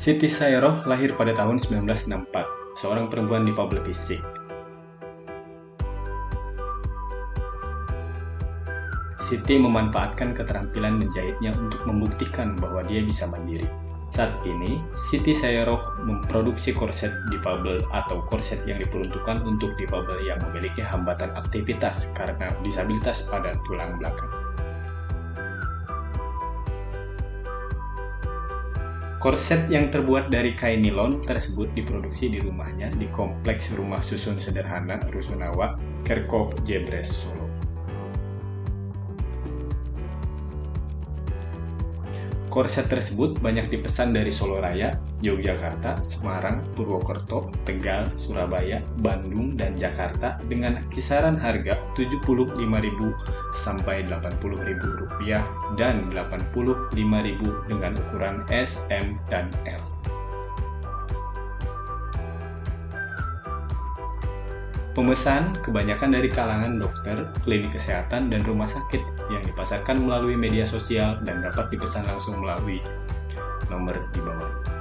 Siti Sayroh lahir pada tahun 1964, seorang perempuan difabel fisik. Siti memanfaatkan keterampilan menjahitnya untuk membuktikan bahwa dia bisa mandiri. Saat ini, Siti Sayroh memproduksi korset difabel atau korset yang diperuntukkan untuk difabel yang memiliki hambatan aktivitas karena disabilitas pada tulang belakang. Korset yang terbuat dari kain nilon tersebut diproduksi di rumahnya di Kompleks Rumah Susun Sederhana Rusunawa, Kerkop, Jebres, Korset tersebut banyak dipesan dari Solo Raya, Yogyakarta, Semarang, Purwokerto, Tegal, Surabaya, Bandung, dan Jakarta dengan kisaran harga Rp75.000 sampai Rp80.000 dan Rp85.000 dengan ukuran S, M, dan L. Pemesan kebanyakan dari kalangan dokter, klinik kesehatan, dan rumah sakit yang dipasarkan melalui media sosial dan dapat dipesan langsung melalui nomor di bawah.